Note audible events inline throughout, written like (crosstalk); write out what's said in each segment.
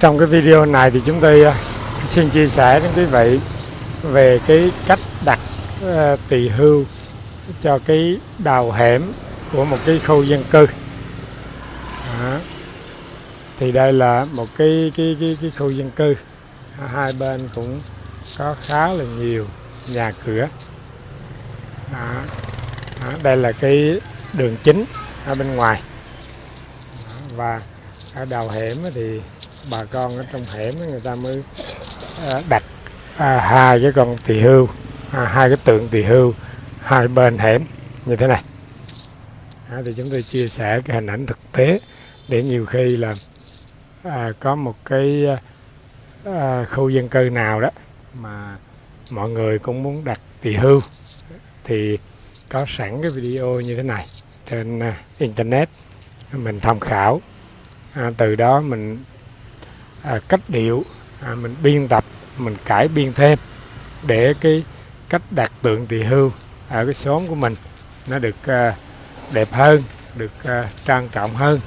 trong cái video này thì chúng tôi à, xin chia sẻ đến quý vị về cái cách đặt ờ, tỳ hưu cho cái đào hẻm của một cái khu dân cư Đó. thì đây là một cái cái cái, cái khu dân cư hai bên cũng có khá là nhiều nhà cửa Đó. Đó. đây là cái đường chính ở bên ngoài Đó. và ở đầu hẻm thì bà con ở trong hẻm người ta mới à, đặt à, hai cái con tỳ hưu à, hai cái tượng tỳ hưu hai bên hẻm như thế này. À, thì chúng tôi chia sẻ cái hình ảnh thực tế để nhiều khi là à, có một cái à, khu dân cư nào đó mà mọi người cũng muốn đặt tỳ hưu thì có sẵn cái video như thế này trên internet mình tham khảo. À, từ đó mình à, cách điệu à, mình biên tập mình cải biên thêm để cái cách đặt tượng tỳ hưu ở cái xóm của mình nó được à, đẹp hơn được à, trang trọng hơn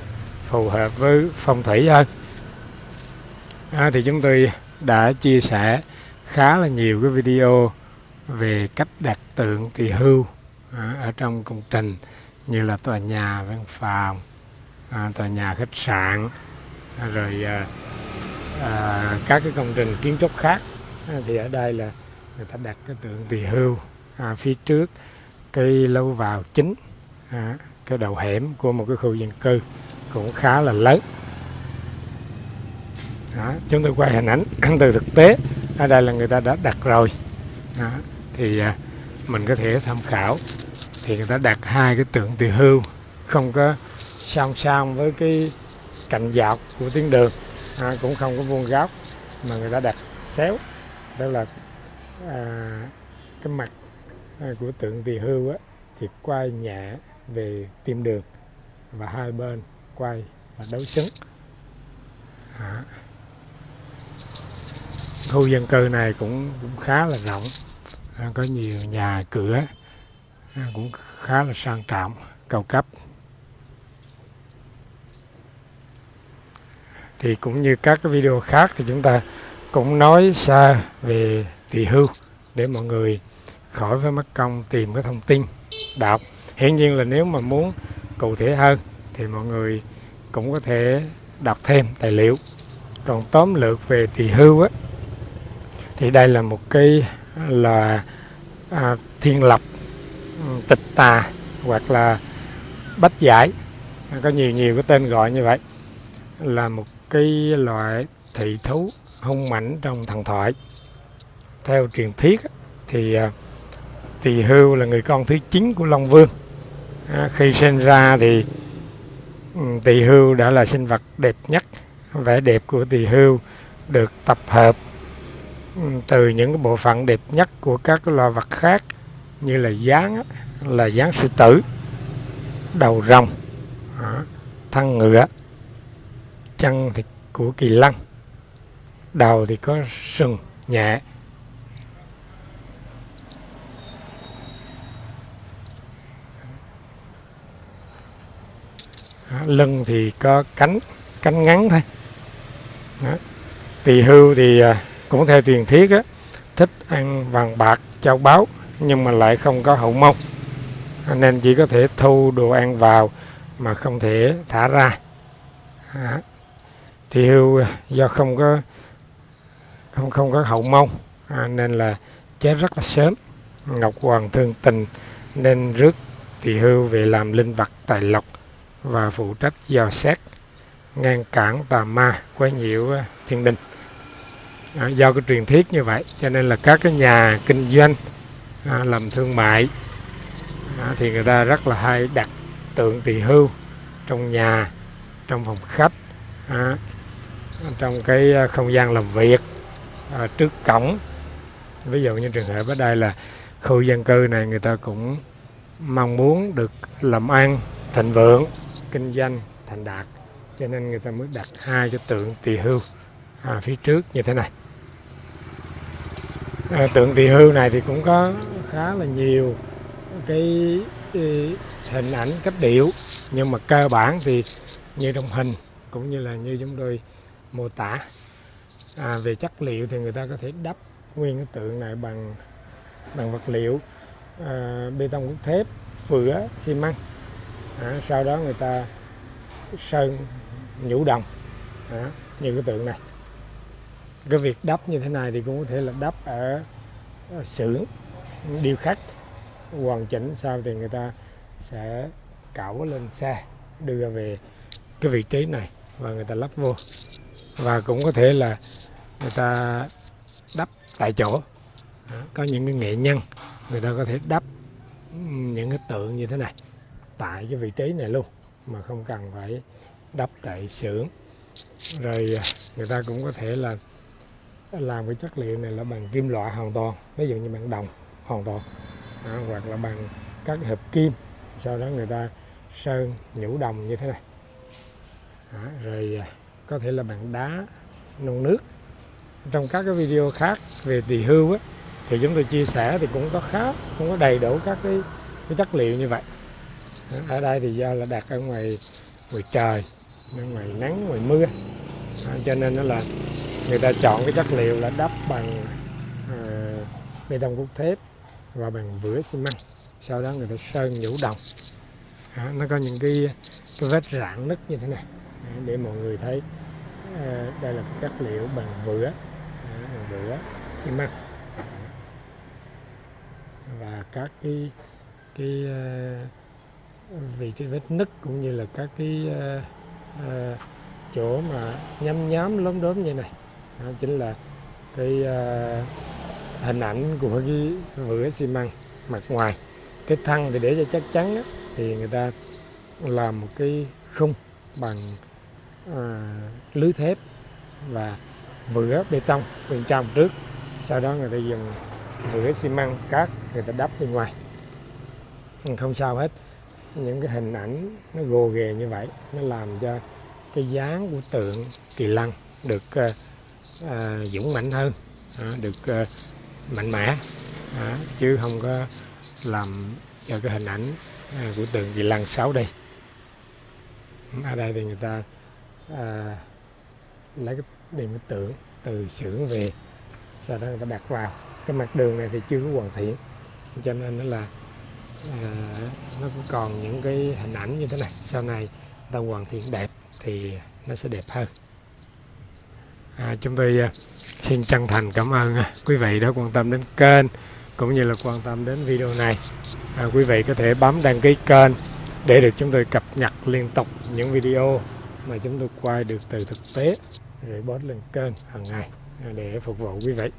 phù hợp với phong thủy hơn. À, thì chúng tôi đã chia sẻ khá là nhiều cái video về cách đặt tượng tỳ hưu à, ở trong công trình như là tòa nhà văn phòng à, tòa nhà khách sạn à, rồi à, à, các cái công trình kiến trúc khác. À, thì ở đây là người ta đặt cái tượng tỳ hưu à, phía trước cái lâu vào chính à, cái đầu hẻm của một cái khu dân cư cũng khá là lớn. Đó, chúng tôi quay hình ảnh (clears throat) từ thực tế. Ở đây là người ta đã đặt rồi. Đó, thì à, mình có thể tham khảo. Thì người ta đặt hai cái tượng tỳ hưu không có song song với cái cạnh dọc của tuyến đường à, cũng không có vuông góc mà người ta đặt xéo. Đó là à, cái mặt à, của tượng tỳ hưu á, thì quay nhẹ về tim đường và hai bên quay và đấu xứng à. khu dân cư này cũng, cũng khá là rộng à, có nhiều nhà cửa à, cũng khá là sang trọng cao cấp. Thì cũng như các cái video khác thì chúng ta cũng nói xa về tỳ hưu để mọi người khỏi phải mất công tìm cái thông tin đọc hiển nhiên là nếu mà muốn cụ thể hơn thì mọi người cũng có thể đọc thêm tài liệu. Còn tóm lược về tỳ hưu á thì đây là một cái là à, thiên lập ừ, tịch tà hoặc là bách giải. Có nhiều nhiều cái tên gọi như vậy. Là một cái loại thị thú hung mãnh trong thần thoại. Theo truyền thuyết thì à, tỳ hưu là người con thứ chín của long vương. À, khi sinh ra thì ừ, tỳ hưu đã là sinh vật đẹp nhất vẻ đẹp của tỳ hưu được tập hợp ừ, từ những cái bộ phận đẹp nhất của các loài vật khác như là dáng là dáng sư tử đầu rồng à, thân ngựa chân thì của kỳ lân đầu thì có sừng nhẹ lưng thì có cánh cánh ngắn thôi đó. tỳ hưu thì à, cũng theo truyền thuyết á, thích ăn vàng bạc châu báu nhưng mà lại không có hậu mông nên chỉ có thể thu đồ ăn vào mà không thể thả ra Đó thì hưu do không có không không có hậu mông à, nên là chết rất là sớm. Ngọc hoàng thương tình nên rước thì hưu về làm linh vật tài lộc và phụ trách dò xét ngăn cản tà ma quấy nhiễu à, thiên đình. À, do cái truyền thuyết như vậy cho nên là các cái nhà kinh doanh à, làm thương mại à, thì người ta rất là hay đặt tượng tỳ hưu trong nhà trong phòng khách à, trong cái à, không gian làm việc à, trước cổng. Ví dụ như trường hợp ở đây là khu dân cư này người ta cũng mong muốn được làm ăn thịnh vượng kinh doanh thành đạt. Cho nên người ta mới đặt hai cái tượng tỳ hưu à, phía trước như thế này. À, tượng tỳ hưu này thì cũng có khá là nhiều cái, cái hình ảnh cách điệu. Nhưng mà cơ bản thì như trong hình cũng như là như chúng tôi mô tả. À, về chất liệu thì người ta có thể đắp nguyên cái tượng này bằng bằng vật liệu à, bê tông cốt thép phửa xi măng. À, sau đó người ta sơn nhũ đồng à, như cái tượng này. Cái việc đắp như thế này thì cũng có thể là đắp ở, ở xưởng điêu khắc hoàn chỉnh. Sau thì người ta sẽ cẩu lên xe đưa về cái vị trí này và người ta lắp vô và cũng có thể là người ta đắp tại chỗ. Có những cái nghệ nhân người ta có thể đắp những cái tượng như thế này tại cái vị trí này luôn mà không cần phải đắp tại xưởng. Rồi à, người ta cũng có thể là làm cái chất liệu này là bằng kim loại hoàn toàn ví dụ như bằng đồng hoàn toàn à, hoặc là bằng các hợp kim. Sau đó người ta sơn nhũ đồng như thế này. À, rồi có thể là bằng đá nung nước. Trong các cái video khác về tỳ hưu á, thì chúng tôi chia sẻ thì cũng có khá cũng có đầy đủ các cái, cái chất liệu như vậy. Ở đây thì do là đặt ở ngoài ngoài trời ngoài nắng ngoài mưa. À, cho nên nó là người ta chọn cái chất liệu là đắp bằng à, bê tông cốt thép và bằng vữa xi măng. Sau đó người ta sơn nhũ đồng. À, nó có những cái cái vết rạn nứt như thế này để mọi người thấy. Ờ, đây là chất liệu bằng vữa. Bằng vữa xi măng. Và các cái cái ờ, vị trí vết nứt cũng như là các cái uh, uh, chỗ mà nhăm nhám lốm đốm như này. Đó chính là cái uh, hình ảnh của cái vữa xi măng mặt ngoài. Cái thân thì để cho chắc chắn đó, thì người ta làm một cái khung bằng Ờ, lưới thép và vữa bê tông bên trong trước. Sau đó người ta dùng vữa xi măng cát người ta đắp bên ngoài. Không sao hết. Những cái hình ảnh nó gồ ghề như vậy nó làm cho cái dáng của tượng kỳ lân được uh, uh, dũng mạnh hơn uh, được uh, mạnh mẽ. Uh, chứ không có làm cho cái hình ảnh uh, của tượng kỳ lân xấu đi. Ở đây thì người ta à, lấy cái điểm tượng từ xưởng về sau đó người ta đặt vào. Cái mặt đường này thì chưa có hoàn thiện cho nên nó là à, nó cũng còn những cái hình ảnh như thế này. Sau này ta hoàn thiện đẹp thì nó sẽ đẹp hơn. À, chúng tôi à, xin chân thành cảm ơn à, quý vị đã quan tâm đến kênh cũng như là quan tâm đến video này. À, quý vị có thể bấm đăng ký kênh để được chúng tôi cập nhật liên tục những video mà chúng tôi quay được từ thực tế, rồi post lên kênh hàng ngày để phục vụ quý vị.